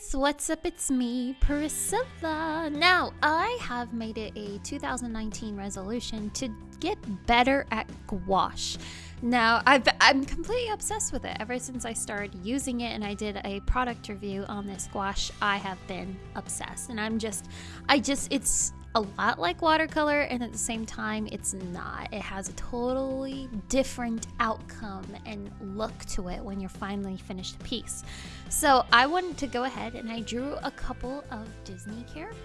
guys, what's up? It's me, Priscilla. Now, I have made it a 2019 resolution to get better at gouache. Now, i am completely obsessed with it. Ever since I started using it and I did a product review on this gouache, I have been obsessed. And I'm just, I just, it's a lot like watercolor and at the same time it's not. It has a totally different outcome and look to it when you're finally finished the piece. So i wanted to go ahead and i drew a couple of disney characters.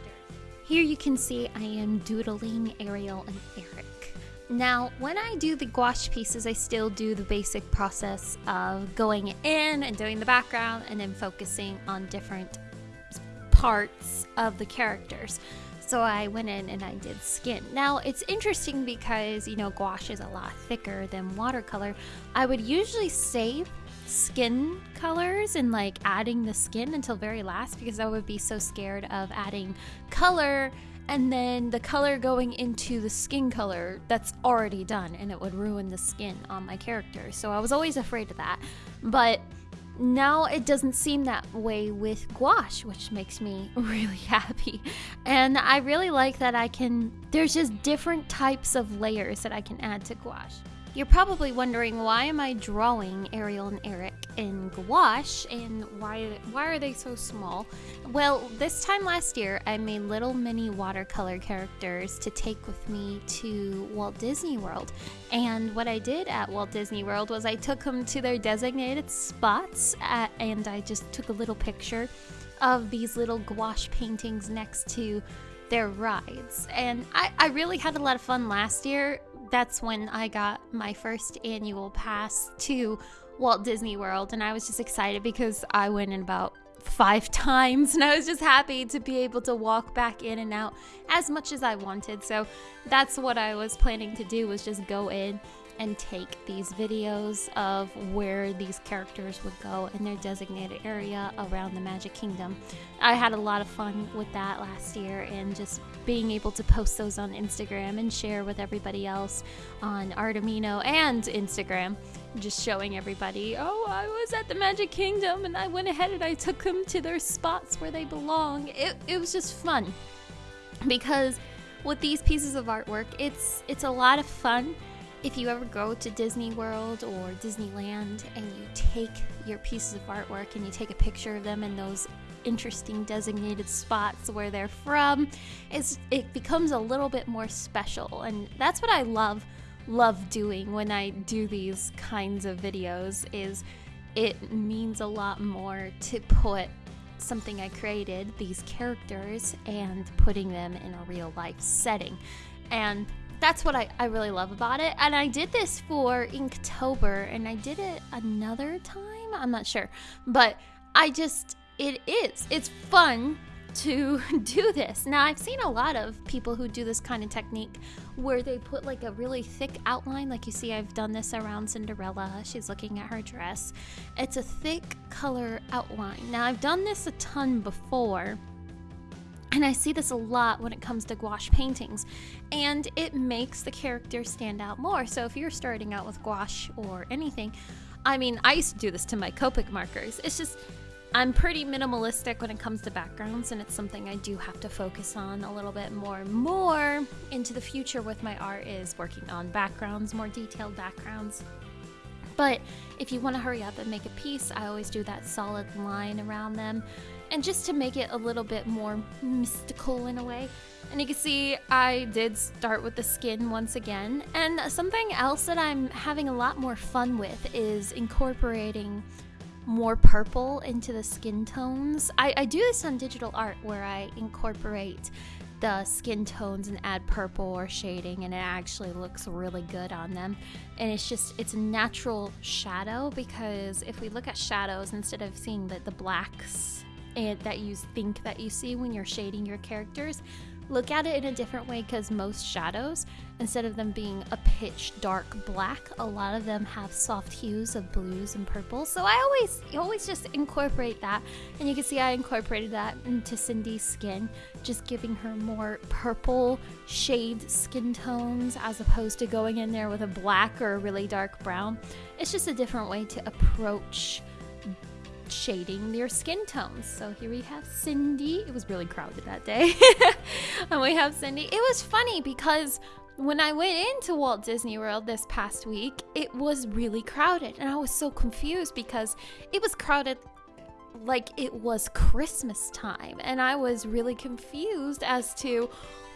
Here you can see i am doodling ariel and eric. Now, when I do the gouache pieces, I still do the basic process of going in and doing the background and then focusing on different parts of the characters. So I went in and I did skin. Now it's interesting because, you know, gouache is a lot thicker than watercolor. I would usually save skin colors and like adding the skin until very last because I would be so scared of adding color and then the color going into the skin color that's already done and it would ruin the skin on my character. So I was always afraid of that. But now it doesn't seem that way with gouache, which makes me really happy. And I really like that I can, there's just different types of layers that I can add to gouache. You're probably wondering why am I drawing Ariel and Eric in gouache and why why are they so small? Well, this time last year I made little mini watercolor characters to take with me to Walt Disney World. And what I did at Walt Disney World was I took them to their designated spots at, and I just took a little picture of these little gouache paintings next to their rides. And I, I really had a lot of fun last year that's when I got my first annual pass to Walt Disney World. And I was just excited because I went in about five times and I was just happy to be able to walk back in and out as much as I wanted. So that's what I was planning to do was just go in and take these videos of where these characters would go in their designated area around the Magic Kingdom. I had a lot of fun with that last year and just being able to post those on Instagram and share with everybody else on Art Amino and Instagram. Just showing everybody, oh, I was at the Magic Kingdom and I went ahead and I took them to their spots where they belong. It, it was just fun because with these pieces of artwork, it's it's a lot of fun if you ever go to Disney World or Disneyland and you take your pieces of artwork and you take a picture of them in those interesting designated spots where they're from, it becomes a little bit more special. And that's what I love love doing when I do these kinds of videos is it means a lot more to put something I created, these characters, and putting them in a real life setting. And that's what I, I really love about it. And I did this for Inktober and I did it another time. I'm not sure. But I just, it is. It's fun to do this. Now, I've seen a lot of people who do this kind of technique where they put like a really thick outline. Like you see, I've done this around Cinderella. She's looking at her dress. It's a thick color outline. Now, I've done this a ton before and I see this a lot when it comes to gouache paintings, and it makes the character stand out more. So if you're starting out with gouache or anything, I mean, I used to do this to my Copic markers. It's just, I'm pretty minimalistic when it comes to backgrounds, and it's something I do have to focus on a little bit more. and More into the future with my art is working on backgrounds, more detailed backgrounds. But if you want to hurry up and make a piece, I always do that solid line around them and just to make it a little bit more mystical in a way. And you can see I did start with the skin once again. And something else that I'm having a lot more fun with is incorporating more purple into the skin tones. I, I do this on digital art where I incorporate the skin tones and add purple or shading and it actually looks really good on them and it's just it's a natural shadow because if we look at shadows instead of seeing the, the blacks that you think that you see when you're shading your characters look at it in a different way because most shadows instead of them being a pitch dark black a lot of them have soft hues of blues and purples. So i always always just incorporate that and you can see i incorporated that into cindy's skin just giving her more purple shade skin tones as opposed to going in there with a black or a really dark brown. It's just a different way to approach shading their skin tones. So here we have Cindy. It was really crowded that day. and we have Cindy. It was funny because when I went into Walt Disney World this past week, it was really crowded. And I was so confused because it was crowded like it was Christmas time. And I was really confused as to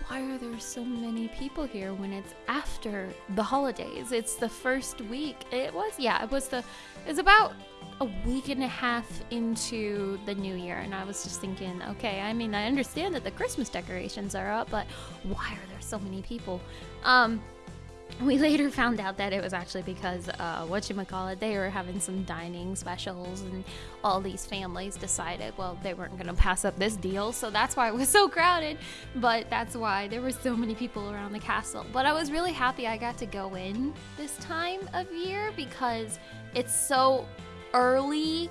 why are there so many people here when it's after the holidays? It's the first week. It was, yeah, it was the, it's about a week and a half into the new year. And I was just thinking, okay, I mean, I understand that the Christmas decorations are up, but why are there so many people? Um, we later found out that it was actually because uh, what you call it they were having some dining specials and all these families decided well they weren't going to pass up this deal so that's why it was so crowded. But that's why there were so many people around the castle. But i was really happy i got to go in this time of year because it's so early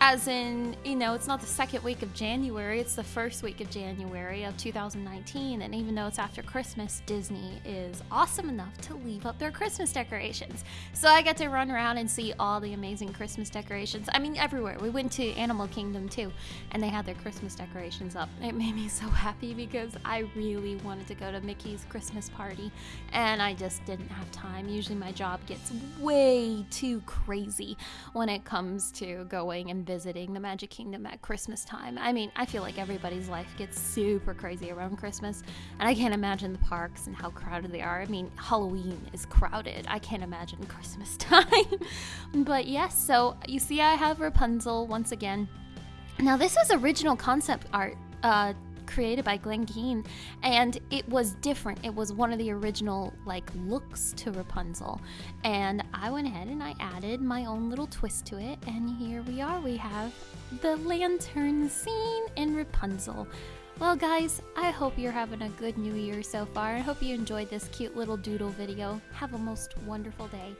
as in, you know, it's not the second week of January, it's the first week of January of 2019. And even though it's after Christmas, Disney is awesome enough to leave up their Christmas decorations. So I get to run around and see all the amazing Christmas decorations. I mean, everywhere. We went to Animal Kingdom too, and they had their Christmas decorations up. It made me so happy because I really wanted to go to Mickey's Christmas party, and I just didn't have time. Usually my job gets way too crazy when it comes to going and visiting the Magic Kingdom at Christmas time. I mean, I feel like everybody's life gets super crazy around Christmas, and I can't imagine the parks and how crowded they are. I mean, Halloween is crowded. I can't imagine Christmas time. but yes, so you see, I have Rapunzel once again. Now, this was original concept art. Uh, created by Glen Keane, and it was different. It was one of the original like looks to Rapunzel, and I went ahead and I added my own little twist to it, and here we are. We have the lantern scene in Rapunzel. Well, guys, I hope you're having a good new year so far. I hope you enjoyed this cute little doodle video. Have a most wonderful day.